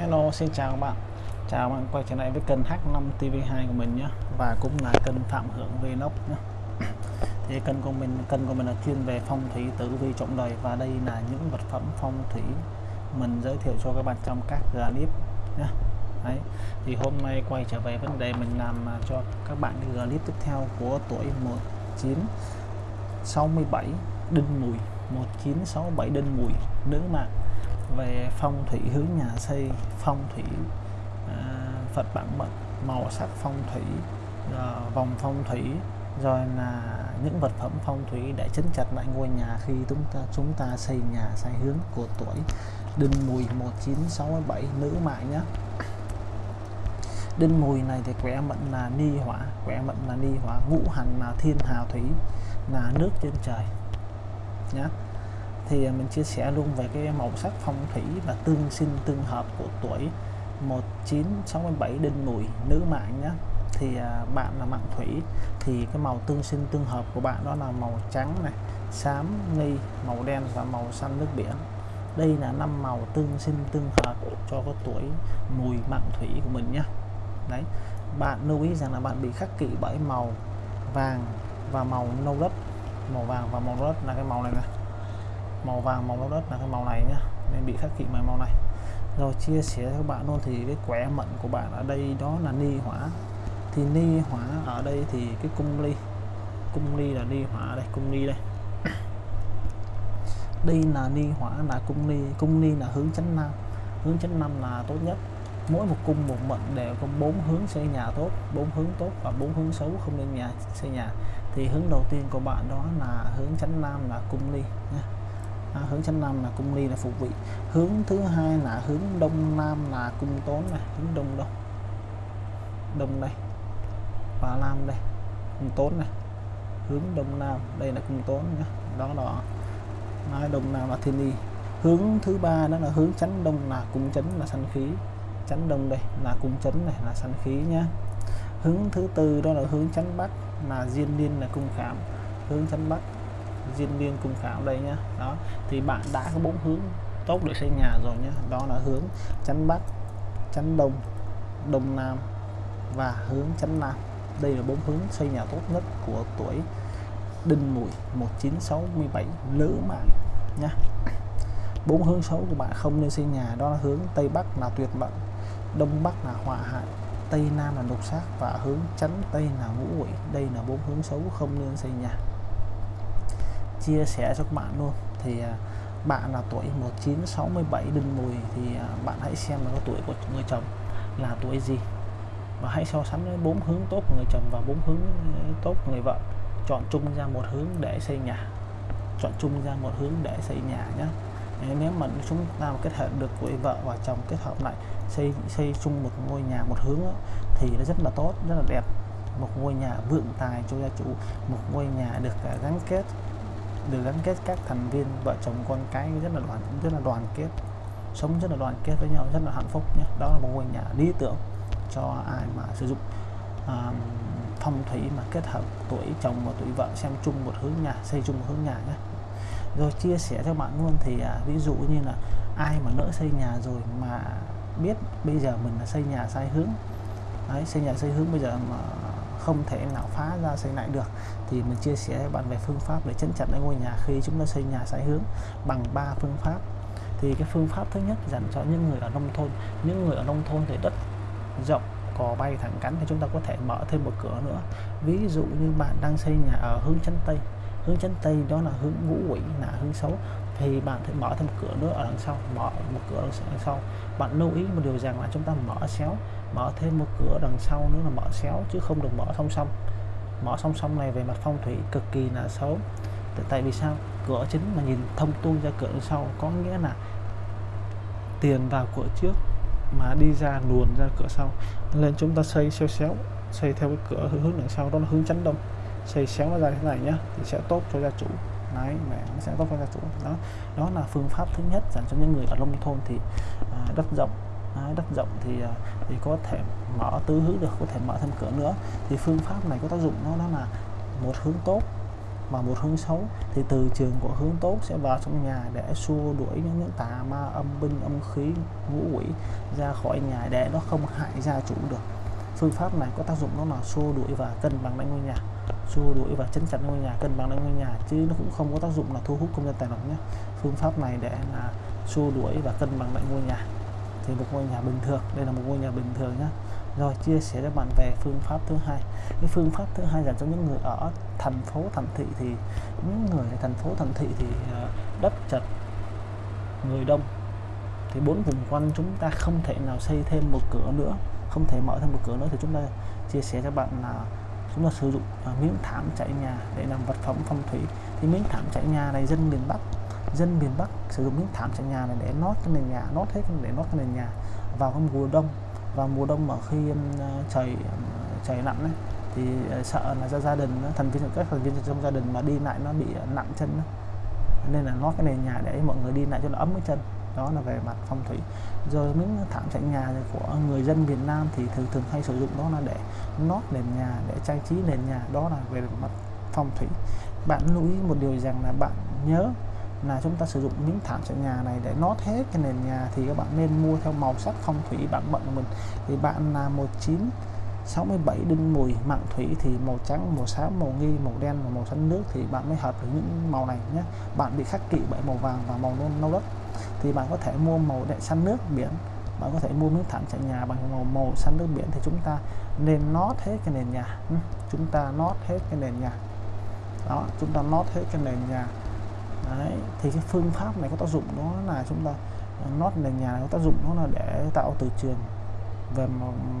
Hello, xin chào các bạn. Chào bạn quay trở lại với kênh H5 TV2 của mình nhé, và cũng là kênh Phạm Hưởng Vlog nhé. Thì kênh của mình, kênh của mình là chuyên về phong thủy, tử vi trọng đời, và đây là những vật phẩm phong thủy mình giới thiệu cho các bạn trong các clip nhé. Đấy. thì hôm nay quay trở về vấn đề mình làm à, cho các bạn cái clip tiếp theo của tuổi 1967 Đinh Mùi. 1967 Đinh Mùi, nữ mạng về phong thủy hướng nhà xây phong thủy à, Phật bản mệnh màu sắc phong thủy à, vòng phong thủy rồi là những vật phẩm phong thủy để chấn chặt lại ngôi nhà khi chúng ta chúng ta xây nhà sai hướng của tuổi. Đinh Mùi 1967 nữ mạng nhé. Đinh Mùi này thì quẻ mệnh là ni hỏa quẻ mệnh là ni hỏa ngũ hành là thiên hào thủy là nước trên trời nhé thì à, mình chia sẻ luôn về cái màu sắc phong thủy và tương sinh tương hợp của tuổi 1967 đinh mùi, nữ mạng nhé thì à, bạn là mạng thủy, thì cái màu tương sinh tương hợp của bạn đó là màu trắng này, xám, nghi, màu đen và màu xanh nước biển. Đây là năm màu tương sinh tương hợp cho cái tuổi mùi mạng thủy của mình nhé đấy, bạn lưu ý rằng là bạn bị khắc kỵ bởi màu vàng và màu nâu đất màu vàng và màu đất là cái màu này này màu vàng, màu đất là cái màu này nhá. Nên bị khắc kỵ màu màu này. Rồi chia sẻ cho các bạn luôn thì cái quẻ mệnh của bạn ở đây đó là ni hỏa. Thì ni hỏa ở đây thì cái cung ly cung ly là ni hỏa đây, cung ly đây. Đây là ni hỏa là cung ly cung ly là hướng chánh nam. Hướng chánh nam là tốt nhất. Mỗi một cung, một mệnh đều có bốn hướng xây nhà tốt, bốn hướng tốt và bốn hướng xấu không nên nhà, xây nhà. Thì hướng đầu tiên của bạn đó là hướng chánh nam là cung ly nhé à, hướng chánh nam là cung ly là phục vị. Hướng thứ hai là hướng đông nam là cung tốn này. Hướng đông đông đông đây. Và nam đây. Cung tốn này. Hướng đông nam. Đây là cung tốn nhá. đó đó. Nói đông nam là thiên ly hướng thứ ba đó là hướng chánh đông là cung chấn là sanh khí. Chánh đông đây là cung chấn này là sanh khí nhá. Hướng thứ tư đó là hướng chánh bắc là diên liên là cung khảm. Hướng chánh bắc diên liên cung khảo đây nhá. Đó, thì bạn đã có bốn hướng tốt để xây nhà rồi nhé đó là hướng chắn bắc chắn đông đông nam và hướng chắn nam. Đây là bốn hướng xây nhà tốt nhất của tuổi đinh mùi 1967 nữ mạng nhá. Bốn hướng xấu của bạn không nên xây nhà, đó là hướng tây bắc là tuyệt mệnh đông bắc là hỏa hại, tây nam là độc sát và hướng chắn tây là ngũ quỷ đây là bốn hướng xấu không nên xây nhà chia sẻ cho các bạn luôn. Thì à, bạn là tuổi 1967 đinh mùi thì à, bạn hãy xem là tuổi của người chồng là tuổi gì. Và hãy so sánh với bốn hướng tốt của người chồng và bốn hướng ờ, tốt của người vợ. Chọn chung ra một hướng để xây nhà. Chọn chung ra một hướng để xây nhà nhé ờ, nếu mà chúng ta kết hợp được tuổi vợ và chồng kết hợp lại xây xây chung một ngôi nhà một hướng đó, thì nó rất là tốt rất là đẹp. Một ngôi nhà vượng tài cho gia chủ một ngôi nhà được à, gắn kết được gắn kết các thành viên vợ chồng con cái rất là đoàn rất là đoàn kết. Sống rất là đoàn kết với nhau rất là hạnh phúc nhé. Đó là một ngôi nhà lý tưởng cho ai mà sử dụng. Uh, phong thủy mà kết hợp tuổi chồng và tuổi vợ xem chung một hướng nhà xây chung một hướng nhà nhé. Rồi chia sẻ cho bạn luôn thì à, ví dụ như là ai mà nỡ xây nhà rồi mà biết bây giờ mình là xây nhà sai hướng. Đấy, xây nhà xây hướng bây giờ mà không thể nào phá ra xây lại được, thì mình chia sẻ với bạn về phương pháp để chấn chặt lại ngôi nhà khi chúng ta xây nhà sai hướng bằng ba phương pháp. Thì cái phương pháp thứ nhất dành cho những người ở nông thôn. Những người ở nông thôn thì đất rộng cò bay thẳng cánh thì chúng ta có thể mở thêm một cửa nữa. Ví dụ như bạn đang xây nhà ở hướng chân tây. Hướng chân tây đó là hướng ngũ quỷ, là hướng xấu. Thì bạn thể mở thêm một cửa nữa ở đằng sau, mở một cửa đằng sau. Bạn lưu ý một điều rằng là chúng ta mở xéo mở thêm một cửa đằng sau nữa là mở xéo chứ không được mở song song. Mở song song này về mặt phong thủy cực kỳ là xấu. Tại vì sao? Cửa chính mà nhìn thông tuôn ra cửa đằng sau có nghĩa là tiền vào cửa trước mà đi ra luồn ra cửa sau. Nên chúng ta xây xéo xéo xây theo cái cửa hướng đằng sau đó là hướng chấn đông. Xây xéo nó ra thế này nhá thì sẽ tốt cho gia chủ. Đấy mẹ nó sẽ tốt cho gia chủ. Đó đó là phương pháp thứ nhất dành cho những người ở nông thôn thì à, đất rộng. Đấy, đất rộng thì à, thì có thể mở tứ hướng được có thể mở thêm cửa nữa. Thì phương pháp này có tác dụng nó đó là một hướng tốt và một hướng xấu. Thì từ trường của hướng tốt sẽ vào trong nhà để xua đuổi những, những tà ma âm binh âm khí ngũ quỷ ra khỏi nhà để nó không hại gia chủ được. Phương pháp này có tác dụng nó là xua đuổi và cân bằng lại ngôi nhà xua đuổi và chấn chặt ngôi nhà cân bằng lại ngôi nhà chứ nó cũng không có tác dụng là thu hút công nhân tài lộc nhé. Phương pháp này để là xua đuổi và cân bằng lại ngôi nhà thì một ngôi nhà bình thường. Đây là một ngôi nhà bình thường nhé rồi, chia sẻ cho bạn về phương pháp thứ hai. Cái phương pháp thứ hai dành cho những người ở thành phố, thành thị thì, những người ở thành phố, thành thị thì ờ, đất chật, người đông. Thì bốn vùng quanh chúng ta không thể nào xây thêm một cửa nữa, không thể mở thêm một cửa nữa. Thì chúng ta chia sẻ cho bạn là chúng ta sử dụng ờ, miếng thảm trải nhà để làm vật phẩm phong thủy. Thì miếng thảm trải nhà này dân miền Bắc dân miền Bắc sử dụng những thảm trải nhà này để nót cái nền nhà nót hết để nót cái nền nhà vào cái mùa đông. Và mùa đông mà khi ờ, trời trời lạnh ấy, thì ờ, sợ là ra gia đình thành viên các thành viên trong gia đình mà đi lại nó bị ờ, nặng chân đó. nên là nót cái nền nhà để mọi người đi lại cho nó ấm cái chân. Đó là về mặt phong thủy. Rồi những thảm trải nhà của người dân Việt Nam thì thường thường hay sử dụng đó là để nót nền nhà để trang trí nền nhà. Đó là về mặt phong thủy. Bạn lưu ý một điều rằng là bạn nhớ là chúng ta sử dụng miếng thảm trải nhà này để nót hết cái nền nhà thì các bạn nên mua theo màu sắc phong thủy bạn bận của mình. Thì bạn là 19 67 đinh mùi, mạng thủy thì màu trắng, màu xám, màu nghi, màu đen và màu xanh nước thì bạn mới hợp với những màu này nhé. Bạn bị khắc kỵ bởi màu vàng và màu nâu đất. Thì bạn có thể mua màu đen xanh nước biển. Bạn có thể mua miếng thảm trải nhà bằng màu màu xanh nước biển thì chúng ta nên nót hết cái nền nhà. Chúng ta nót hết cái nền nhà. Đó, chúng ta nót hết cái nền nhà. Đấy, thì cái phương pháp này có tác dụng đó là chúng ta ờ, nốt nền nhà này có tác dụng đó là để tạo từ trường về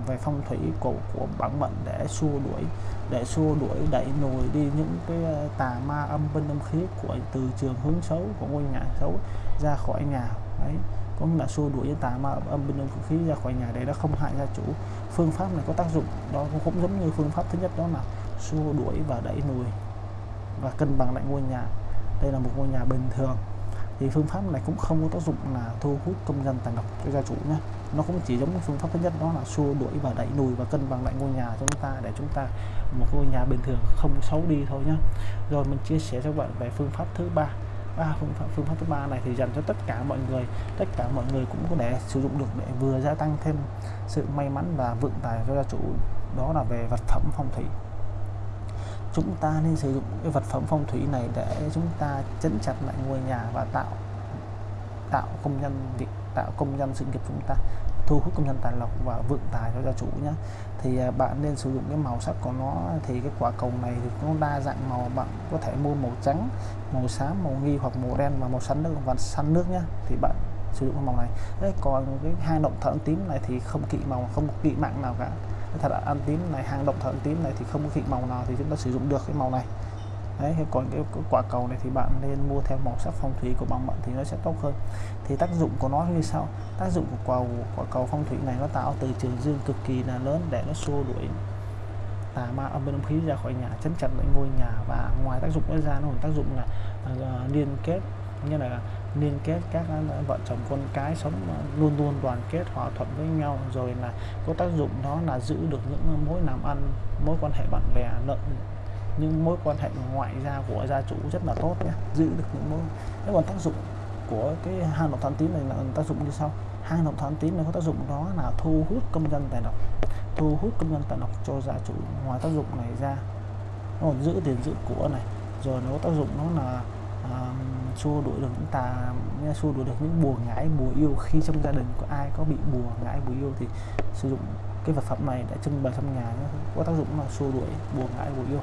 về phong thủy cổ của bản mệnh để xua đuổi để xua đuổi đẩy nồi đi những cái ờ, tà ma âm binh âm khí của từ trường hướng xấu của ngôi nhà xấu ra khỏi nhà. Đấy có nghĩa là xua đuổi những tà ma âm binh âm khí ra khỏi nhà để nó không hại gia chủ. Phương pháp này có tác dụng đó cũng giống như phương pháp thứ nhất đó là xua đuổi và đẩy nồi và cân bằng lại ngôi nhà đây là một ngôi nhà bình thường. Thì phương pháp này cũng không có tác dụng là thu hút công dân tài lộc cho gia chủ nhé. Nó cũng chỉ giống phương pháp thứ nhất, đó là xua đuổi và đẩy lùi và cân bằng lại ngôi nhà cho chúng ta để chúng ta, một ngôi nhà bình thường không xấu đi thôi nhé. Rồi mình chia sẻ cho bạn về phương pháp thứ ba. Ba phương pháp phương pháp thứ ba này thì dành cho tất cả mọi người. Tất cả mọi người cũng có thể sử dụng được để vừa gia tăng thêm sự may mắn và vượng tài cho gia chủ. Đó là về vật phẩm phong thủy chúng ta nên sử dụng cái vật phẩm phong thủy này để chúng ta chấn chặt lại ngôi nhà và tạo tạo công nhân việc tạo công nhân sự nghiệp chúng ta thu hút công nhân tài lộc và vượng tài cho gia chủ nhé. Thì à, bạn nên sử dụng cái màu sắc của nó thì cái quả cầu này thì nó đa dạng màu bạn có thể mua màu trắng màu xám màu nghi hoặc màu đen và màu xanh nước và xanh nước nhé. Thì bạn sử dụng màu này. Đấy, còn cái hai động thợ tím này thì không kỵ màu không kỵ mạng nào cả thật là ăn tím này hàng động thợ tím này thì không có vị màu nào thì chúng ta sử dụng được cái màu này. Đấy còn cái, cái quả cầu này thì bạn nên mua theo màu sắc phong thủy của bằng mận thì nó sẽ tốt hơn. Thì tác dụng của nó như sau tác dụng của quả, quả cầu phong thủy này nó tạo từ trường dương cực kỳ là lớn để nó xua đuổi tà ma âm bên âm khí ra khỏi nhà chấn chặt lại ngôi nhà. Và ngoài tác dụng đó ra nó còn tác dụng là uh, liên kết như là liên kết các à, vợ chồng con cái sống à, luôn luôn đoàn kết, hòa thuận với nhau, rồi là có tác dụng đó là giữ được những à, mối làm ăn, mối quan hệ bạn bè lợi những mối quan hệ ngoại giao của gia chủ rất là tốt nhé. Giữ được những mối thế còn tác dụng của cái hang động than tín này là tác dụng như sau. Hang động than tín này có tác dụng đó là thu hút công dân tài lộc thu hút công dân tài lộc cho gia chủ. Ngoài tác dụng này ra nó còn giữ tiền giữ của này, rồi nó có tác dụng nó là uh, xua đuổi được những tà xua đuổi được những bùa ngải bùa yêu. Khi trong gia đình có ai có bị bùa ngải bùa yêu thì sử dụng cái vật phẩm này để trưng bày trong nhà nó có tác dụng là xua đuổi bùa ngải bùa yêu.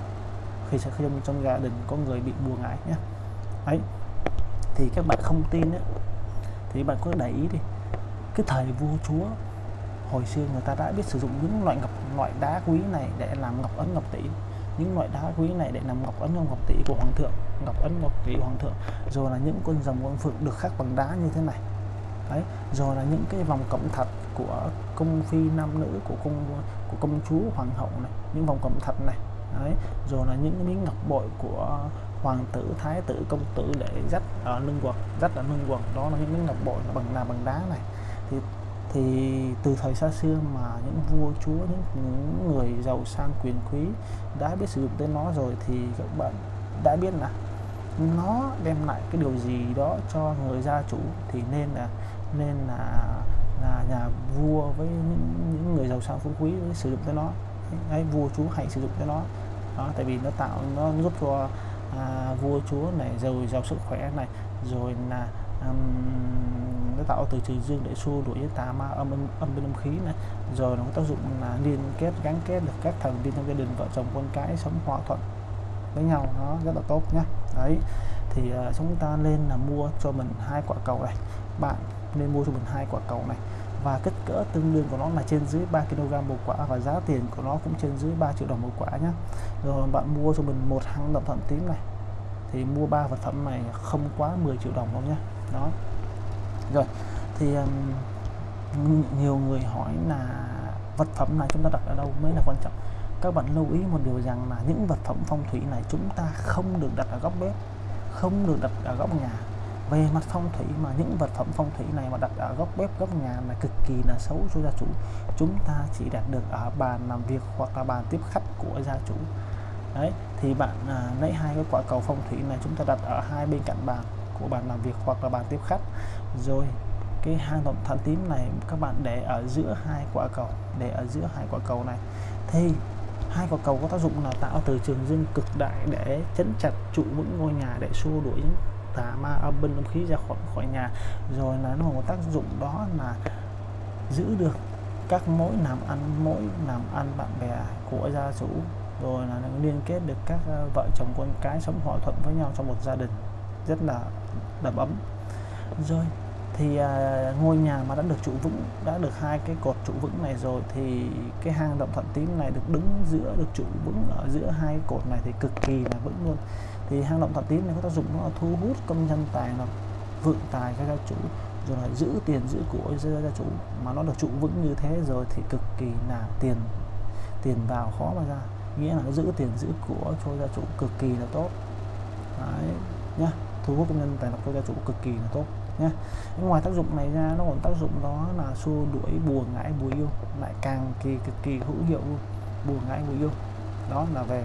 Khi sẽ trong trong gia đình có người bị bùa ngải nhé. Ấy thì các bạn không tin ấy, thì bạn có để ý đi. Cái thời vua chúa hồi xưa người ta đã biết sử dụng những loại ngọc loại đá quý này để làm ngọc ấn ngọc tỷ. Những loại đá quý này để làm ngọc ấn ngọc tỷ của hoàng thượng ngọc ấn ngọc vị hoàng thượng. Rồi là những con rồng con phượng được khắc bằng đá như thế này. Đấy rồi là những cái vòng cẩm thạch của công phi nam nữ của công của công chúa hoàng hậu này những vòng cẩm thạch này. Đấy rồi là những miếng ngọc bội của hoàng tử thái tử công tử để dắt ở lưng quần dắt ở lưng quần. Đó là những miếng ngọc bội bằng là bằng đá này. Thì thì từ thời xa xưa mà những vua chúa những, những người giàu sang quyền quý đã biết sử dụng tới nó rồi thì các bạn đã biết là nó đem lại cái điều gì đó cho người gia chủ thì nên là nên là là nhà vua với những, những người giàu sang phú quý sử dụng cho nó. Đấy vua chúa hãy sử dụng cho nó. Đó tại vì nó tạo nó giúp cho à, vua chúa này giàu giàu sức khỏe này rồi là um, nó tạo từ trừ dương để xua đuổi với tà ma âm âm, âm bên âm khí này. Rồi nó có tác dụng là liên kết gắn kết được các thành viên trong gia đình vợ chồng con cái sống hòa thuận với nhau nó rất là tốt nhé đấy thì uh, chúng ta nên là mua cho mình hai quả cầu này. Bạn nên mua cho mình hai quả cầu này. Và kích cỡ tương đương của nó là trên dưới 3 kg một quả và giá tiền của nó cũng trên dưới 3 triệu đồng một quả nhé rồi bạn mua cho mình một hang động phẩm tím này. Thì mua ba vật phẩm này không quá 10 triệu đồng đâu nhé đó. Rồi thì um, nhiều người hỏi là vật phẩm này chúng ta đặt ở đâu mới là quan trọng? Các bạn lưu ý một điều rằng là những vật phẩm phong thủy này chúng ta không được đặt ở góc bếp không được đặt ở góc nhà. Về mặt phong thủy mà những vật phẩm phong thủy này mà đặt ở góc bếp góc nhà là cực kỳ là xấu cho gia chủ. Chúng ta chỉ đặt được ở bàn làm việc hoặc là bàn tiếp khách của gia chủ. Đấy thì bạn à, lấy hai cái quả cầu phong thủy này chúng ta đặt ở hai bên cạnh bàn của bàn làm việc hoặc là bàn tiếp khách. Rồi cái hang động than tím này các bạn để ở giữa hai quả cầu để ở giữa hai quả cầu này. Thì hai quả cầu có tác dụng là tạo từ trường dương cực đại để chấn chặt trụ vững ngôi nhà để xua đuổi những tà ma âm binh âm khí ra khỏi khỏi nhà. Rồi là nó một tác dụng đó là giữ được các mối làm ăn, mối làm ăn bạn bè của gia chủ. Rồi là liên kết được các ờ, vợ chồng con cái sống hòa thuận với nhau trong một gia đình rất là đầm ấm. Rồi thì à, ngôi nhà mà đã được trụ vững đã được hai cái cột trụ vững này rồi thì cái hang động thuận tín này được đứng giữa được trụ vững ở giữa hai cột này thì cực kỳ là vững luôn. Thì hang động thuận tín này có tác dụng nó là thu hút công nhân tài là vượng tài cho gia chủ rồi là giữ tiền giữ của cho gia chủ. Mà nó được trụ vững như thế rồi thì cực kỳ là tiền tiền vào khó mà ra. Nghĩa là nó giữ tiền giữ của cho gia chủ cực kỳ là tốt. Đấy nhá thu hút công nhân tài lộc cho gia chủ cực kỳ là tốt nhé ngoài tác dụng này ra, nó còn tác dụng đó là xua đuổi bùa ngãi bùa yêu, lại càng kỳ, cực kỳ hữu hiệu luôn. Bùa ngãi bùa yêu. Đó là về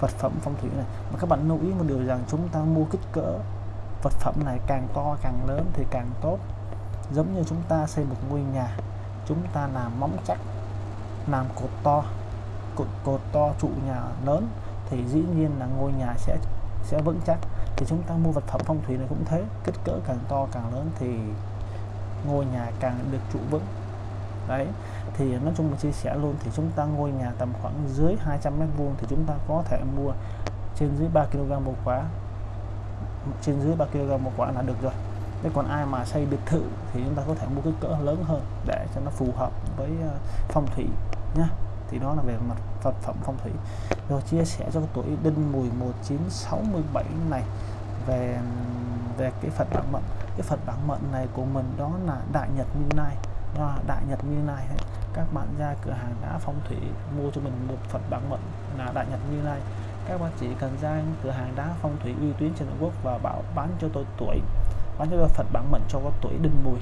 vật phẩm, phong thủy này. Mà các bạn lưu ý một điều rằng chúng ta mua kích cỡ vật phẩm này càng to, càng lớn thì càng tốt. Giống như chúng ta xây một ngôi nhà, chúng ta làm móng chắc, làm cột to, cột cột to trụ nhà lớn, thì dĩ nhiên là ngôi nhà sẽ sẽ vững chắc thì chúng ta mua vật phẩm phong thủy này cũng thế, kích cỡ càng to càng lớn thì ngôi nhà càng được trụ vững. Đấy, thì nói chung là chia sẻ luôn thì chúng ta ngôi nhà tầm khoảng dưới 200 mét vuông thì chúng ta có thể mua trên dưới 3 kg một quả. Trên dưới 3 kg một quả là được rồi. Thế còn ai mà xây biệt thự thì chúng ta có thể mua kích cỡ lớn hơn để cho nó phù hợp với ờ, phong thủy nhé thì đó là về mặt vật phẩm phong thủy. Rồi chia sẻ cho tuổi đinh mùi 1967 này về về cái Phật bản mệnh cái Phật bản mệnh này của mình đó là Đại Nhật Như Lai. Đó, Đại Nhật Như Lai các bạn ra cửa hàng đá phong thủy, mua cho mình một Phật bản mệnh là Đại Nhật Như Lai. Các bạn chỉ cần ra cửa hàng đá phong thủy uy tín trên Trung Quốc và bảo bán cho tôi tuổi, bán cho tôi Phật bản mệnh cho có tuổi đinh mùi.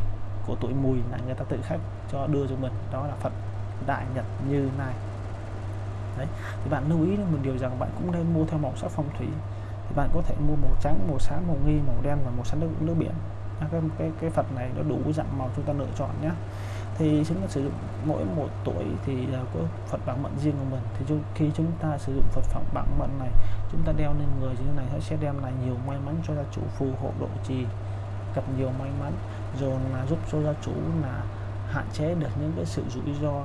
Của tuổi mùi là người ta tự khách cho đưa cho mình. Đó là Phật. Đại Nhật Như này. đấy thì bạn lưu ý một điều rằng bạn cũng nên mua theo màu sắc phong thủy. Thì bạn có thể mua màu trắng màu xám màu nghi màu đen và màu xanh nước, nước biển. Cái, cái cái Phật này nó đủ dạng màu chúng ta lựa chọn nhé thì chúng ta sử dụng mỗi một tuổi thì à, có Phật bảng mệnh riêng của mình. Thì khi chúng ta sử dụng Phật phẩm bảng mệnh này chúng ta đeo lên người như thế này nó sẽ đem lại nhiều may mắn cho gia chủ phù hộ độ trì gặp nhiều may mắn. Rồi là giúp cho gia chủ là hạn chế được những cái sự rủi ro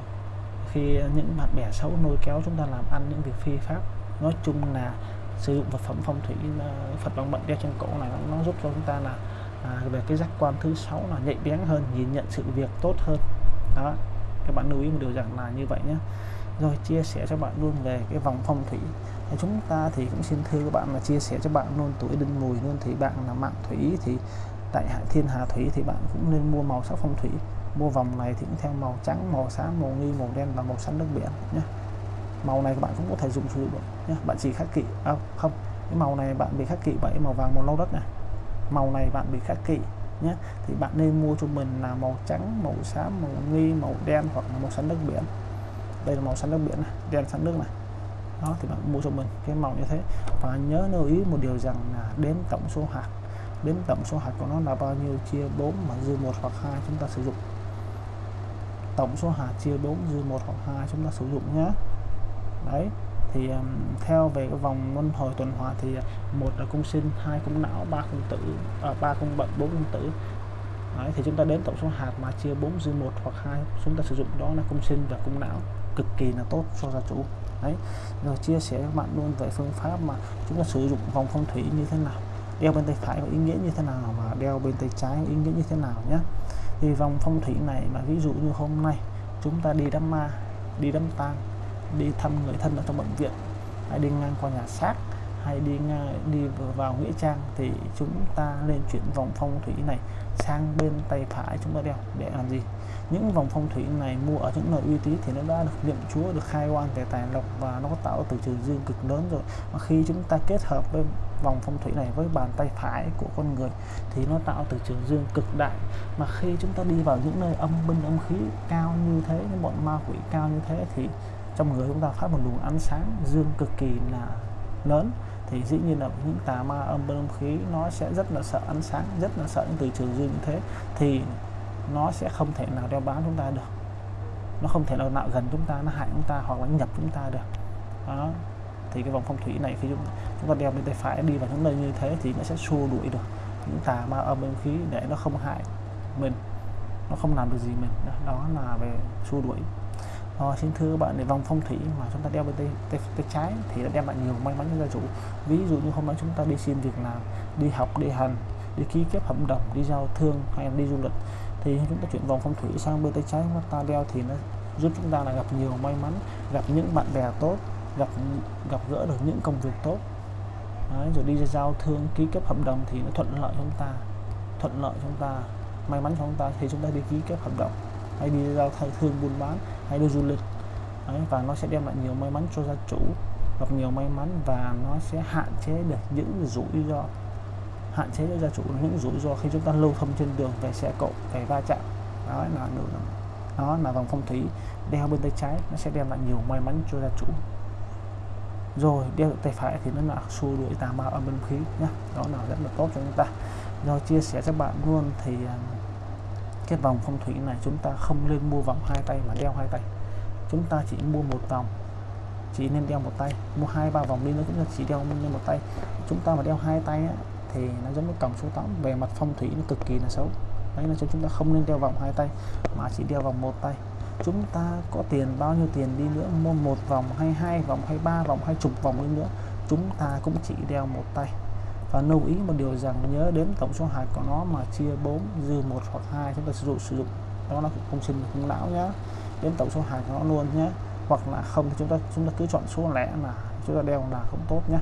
khi những bạn bè xấu lôi kéo chúng ta làm ăn những việc phi pháp. Nói chung là sử dụng vật phẩm phong thủy ờ, Phật bằng bận đeo trên cổ này nó giúp cho chúng ta là à, về cái giác quan thứ sáu là nhạy bén hơn nhìn nhận sự việc tốt hơn. Đó các bạn lưu ý một điều rằng là như vậy nhé. Rồi chia sẻ cho bạn luôn về cái vòng phong thủy. Thì chúng ta thì cũng xin thưa các bạn là chia sẻ cho bạn luôn tuổi đinh mùi luôn. Thì bạn là mạng thủy thì tại hạ thiên hà thủy thì bạn cũng nên mua màu sắc phong thủy mua vòng này thì cũng theo màu trắng màu xám màu nghi màu đen và màu xanh nước biển nhé màu này các bạn cũng có thể dùng sử dụng nhé bạn chỉ khắc kỵ à, không cái màu này bạn bị khắc kỵ bởi màu vàng màu nâu đất này màu này bạn bị khắc kỵ nhé thì bạn nên mua cho mình là màu trắng màu xám màu nghi màu đen hoặc màu xanh nước biển. Đây là màu xanh nước biển này đen xanh nước này. Đó thì bạn mua cho mình cái màu như thế. Và nhớ lưu ý một điều rằng là đếm tổng số hạt. Đếm tổng số hạt của nó là bao nhiêu chia 4 mà dư một hoặc hai chúng ta sử dụng tổng số hạt chia 4 dư một hoặc hai chúng ta sử dụng nhé. Đấy thì um, theo về cái vòng luân hồi tuần hoàn thì à, một là cung sinh hai cung não ba cung tử à, ba cung bận bốn cung tử. Đấy, thì chúng ta đến tổng số hạt mà chia 4 dư một hoặc hai chúng ta sử dụng đó là cung sinh và cung não. Cực kỳ là tốt cho gia chủ. Đấy rồi chia sẻ với các bạn luôn về phương pháp mà chúng ta sử dụng vòng phong thủy như thế nào đeo bên tay phải có ý nghĩa như thế nào và đeo bên tay trái có ý nghĩa như thế nào nhé thì vòng phong thủy này mà ví dụ như hôm nay chúng ta đi đám ma đi đám tang đi thăm người thân ở trong bệnh viện hay đi ngang qua nhà xác hay đi ngang, đi vào nghĩa trang thì chúng ta nên chuyển vòng phong thủy này sang bên tay phải chúng ta đeo để làm gì? Những vòng phong thủy này mua ở những nơi uy tín thì nó đã được niệm chúa được khai quan về tài lộc và nó có tạo từ trường dương cực lớn rồi. Mà khi chúng ta kết hợp với vòng phong thủy này với bàn tay phải của con người thì nó tạo từ trường dương cực đại. Mà khi chúng ta đi vào những nơi âm binh âm khí cao như thế, những bọn ma quỷ cao như thế thì trong người chúng ta phát một luồng ánh sáng dương cực kỳ là lớn. Thì dĩ nhiên là những tà ma âm binh âm khí nó sẽ rất là sợ ánh sáng, rất là sợ những từ trường dương như thế. Thì nó sẽ không thể nào đeo bám chúng ta được. Nó không thể nào nạo gần chúng ta nó hại chúng ta hoặc là nhập chúng ta được. Đó. Thì cái vòng phong thủy này khi chúng, chúng ta đeo bên tay phải đi vào những nơi như thế thì nó sẽ xua đuổi được những tà ma âm âm khí để nó không hại mình. Nó không làm được gì mình. Đó là về xua đuổi. Ờ, xin thưa các bạn để vòng phong thủy mà chúng ta đeo bên tay, tay, tay trái thì đã đem lại nhiều may mắn cho gia chủ. Ví dụ như hôm nay chúng ta đi xin việc làm đi học đi hành đi ký kết hợp đồng đi giao thương hay đi du lịch thì chúng ta chuyển vòng phong thủy sang bên tay trái mà ta đeo thì nó giúp chúng ta là gặp nhiều may mắn gặp những bạn bè tốt gặp gặp gỡ được những công việc tốt. Đấy, rồi đi giao thương ký kết hợp đồng thì nó thuận lợi chúng ta thuận lợi chúng ta may mắn cho chúng ta. Thì chúng ta đi ký kết hợp đồng hay đi giao thương buôn bán hay đi du lịch. Đấy, và nó sẽ đem lại nhiều may mắn cho gia chủ gặp nhiều may mắn và nó sẽ hạn chế được những rủi ro hạn chế cho gia chủ những rủi ro khi chúng ta lưu thông trên đường về xe cộ về va chạm. Đó là đường. Đó là vòng phong thủy đeo bên tay trái nó sẽ đem lại nhiều may mắn cho gia chủ. Rồi đeo tay phải thì nó là xua đuổi tà ma âm bên khí nhá. Đó là rất là tốt cho chúng ta. Rồi chia sẻ cho bạn luôn thì à, cái vòng phong thủy này chúng ta không nên mua vòng hai tay mà đeo hai tay. Chúng ta chỉ mua một vòng chỉ nên đeo một tay. Mua hai ba vòng đi nữa chúng ta chỉ đeo lên một tay. Chúng ta mà đeo hai tay á, thì nó giống như còng số 8 về mặt phong thủy nó cực kỳ là xấu. Đấy là cho chúng ta không nên đeo vòng hai tay, mà chỉ đeo vòng một tay. Chúng ta có tiền, bao nhiêu tiền đi nữa, mua một vòng, hay hai vòng, hay ba vòng, hay chục vòng đi nữa, chúng ta cũng chỉ đeo một tay. Và lưu ý một điều rằng nhớ đến tổng số hạt của nó mà chia 4 dư một hoặc hai, chúng ta sử dụng sử dụng. Đó là không sinh không lão nhá. Đến tổng số hạt của nó luôn nhé hoặc là không thì chúng ta chúng ta cứ chọn số lẻ là chúng ta đeo là không tốt nhé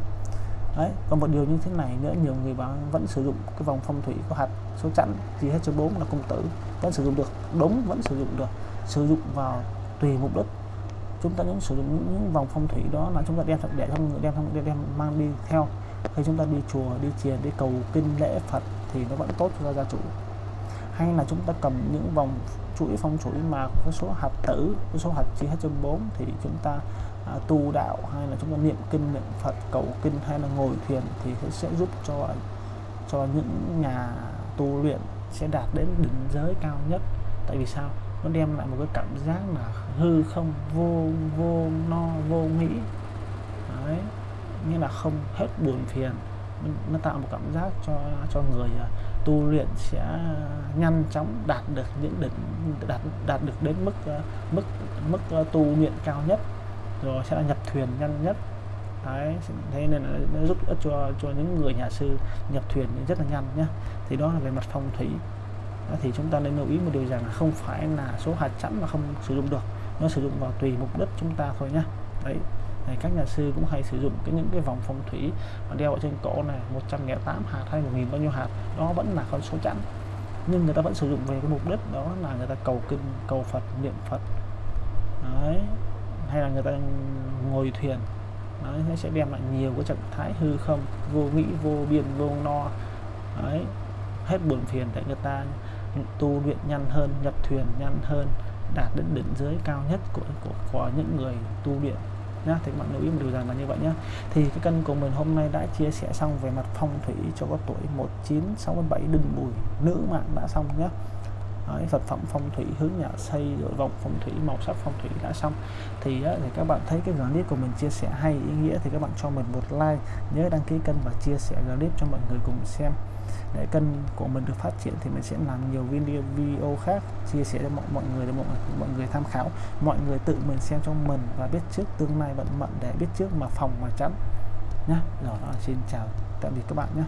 đấy còn một điều như thế này nữa nhiều người bạn vẫn sử dụng cái vòng phong thủy có hạt số chẵn gì hết số 4 là công tử vẫn sử dụng được đúng vẫn sử dụng được sử dụng vào tùy mục đích. Chúng ta những sử dụng những, vòng phong thủy đó là chúng ta đem để trong người đem đem, đem mang đi theo. Khi chúng ta đi chùa đi chiền đi cầu kinh lễ phật thì nó vẫn tốt cho gia chủ hay là chúng ta cầm những vòng chuỗi phong chuỗi mà có số hạt tử có số hạt chia hết cho bốn thì chúng ta à, tu đạo hay là chúng ta niệm kinh niệm phật cầu kinh hay là ngồi thiền thì sẽ giúp cho cho những nhà tu luyện sẽ đạt đến đỉnh giới cao nhất. Tại vì sao? Nó đem lại một cái cảm giác là hư không vô vô no vô nghĩ. Đấy như là không hết buồn phiền. Nó tạo một cảm giác cho cho người à, tu luyện sẽ nhanh chóng đạt được những đỉnh đạt đạt được đến mức ờ, mức mức ờ, tu luyện cao nhất rồi sẽ là nhập thuyền nhanh nhất. Đấy thế nên là nó giúp ích cho cho những người nhà sư nhập thuyền rất là nhanh nhé thì đó là về mặt phong thủy. Đó, thì chúng ta nên lưu ý một điều rằng là không phải là số hạt chẵn mà không sử dụng được. Nó sử dụng vào tùy mục đích chúng ta thôi nhé đấy này các nhà sư cũng hay sử dụng cái những cái vòng phong thủy mà đeo ở trên cổ này 108 hạt hay 1000 bao nhiêu hạt đó vẫn là con số chẵn. Nhưng người ta vẫn sử dụng về cái mục đích đó là người ta cầu kinh cầu Phật niệm Phật. Đấy. Hay là người ta ngồi thuyền. Đấy, nó sẽ đem lại nhiều cái trạng thái hư không vô nghĩ vô biên vô no. Đấy. Hết buồn phiền để người ta tu luyện nhanh hơn nhập thuyền nhanh hơn đạt đến đỉnh giới cao nhất của của, của những người tu luyện nhá. Thì các bạn lưu ý một điều rằng là như vậy nhá. Thì cái kênh của mình hôm nay đã chia sẻ xong về mặt phong thủy cho có tuổi 1967 đinh mùi, nữ mạng đã xong nhá. Đấy, vật phẩm phong thủy hướng nhà xây rồi vòng phong thủy màu sắc phong thủy đã xong. Thì, á, thì các bạn thấy cái clip của mình chia sẻ hay ý nghĩa thì các bạn cho mình một like nhớ đăng ký kênh và chia sẻ clip cho mọi người cùng xem. Để kênh của mình được phát triển thì mình sẽ làm nhiều video video khác chia sẻ cho mọi mọi người để mọi mọi người tham khảo. Mọi người tự mình xem cho mình và biết trước tương lai vận mệnh để biết trước mà phòng mà tránh. Nhá rồi đó, xin chào tạm biệt các bạn nhé